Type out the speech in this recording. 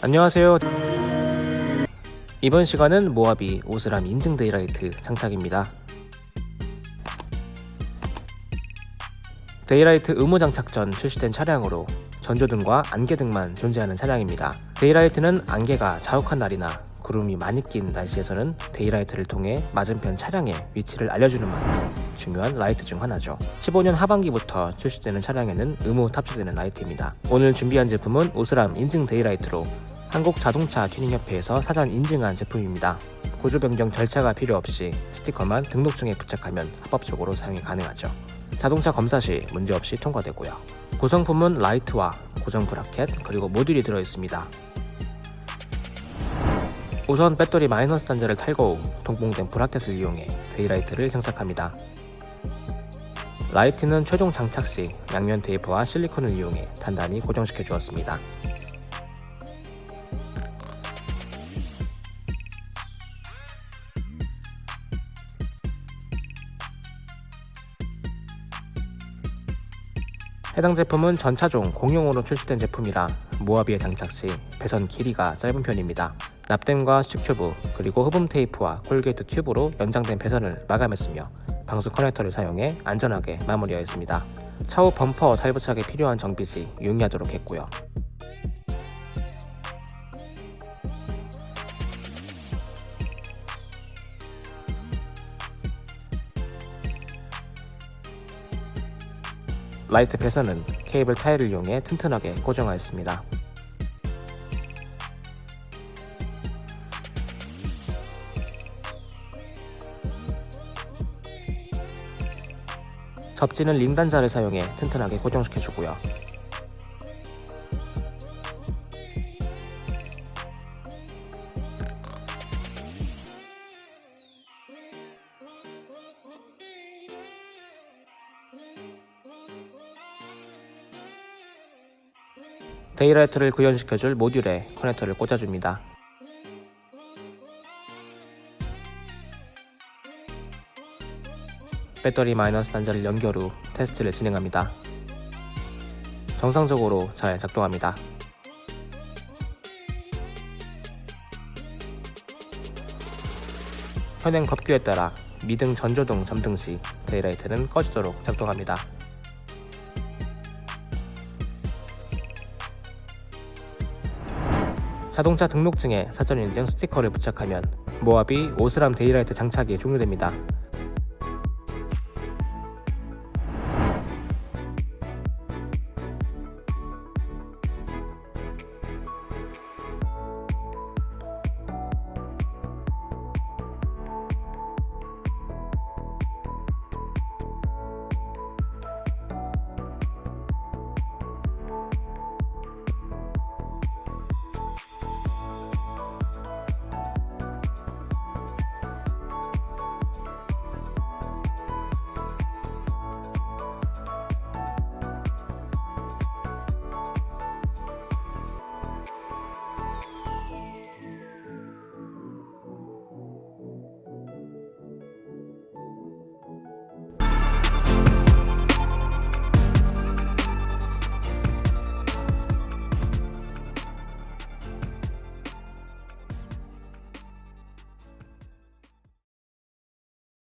안녕하세요. 이번 시간은 모하비 오스람 인증 daylight 장착입니다. daylight 의무 장착 전 출시된 차량으로 전조등과 안개등만 존재하는 차량입니다. daylight는 안개가 자욱한 날이나 구름이 많이 낀 날씨에서는 daylight를 통해 맞은편 차량의 위치를 알려주는 만큼 중요한 라이트 중 하나죠. 15년 하반기부터 출시되는 차량에는 의무 탑재되는 라이트입니다. 오늘 준비한 제품은 오스람 인증 daylight로 한국자동차 튜닝협회에서 사전 인증한 제품입니다 구조 변경 절차가 필요 없이 스티커만 등록증에 부착하면 합법적으로 사용이 가능하죠 자동차 검사 시 문제없이 통과되고요 구성품은 라이트와 고정 브라켓 그리고 모듈이 들어있습니다 우선 배터리 마이너스 단자를 탈거 후 동봉된 브라켓을 이용해 daylight를 장착합니다. 라이트는 최종 장착 시 양면 테이프와 실리콘을 이용해 단단히 고정시켜 주었습니다. 해당 제품은 전차종 공용으로 출시된 제품이라 모하비에 장착 시 배선 길이가 짧은 편입니다. 납땜과 수축 튜브 그리고 흡음 테이프와 corrugate 튜브로 연장된 배선을 마감했으며 방수 커넥터를 사용해 안전하게 마무리하였습니다. 차후 범퍼 탈부착에 필요한 정비 시 용이하도록 했고요. 라이트 배선은 케이블 타이를 이용해 튼튼하게 고정하였습니다. 접지는 링 단자를 사용해 튼튼하게 고정시켜주고요. daylight를 구현시켜줄 모듈에 커넥터를 꽂아줍니다. 배터리 마이너스 단자를 연결 후 테스트를 진행합니다. 정상적으로 잘 작동합니다. 현행 법규에 따라 미등 전조등 점등 시 daylight는 꺼지도록 작동합니다. 자동차 등록증에 사전 인증 스티커를 부착하면 모하비 오스람 데이라이트 장착이 종료됩니다.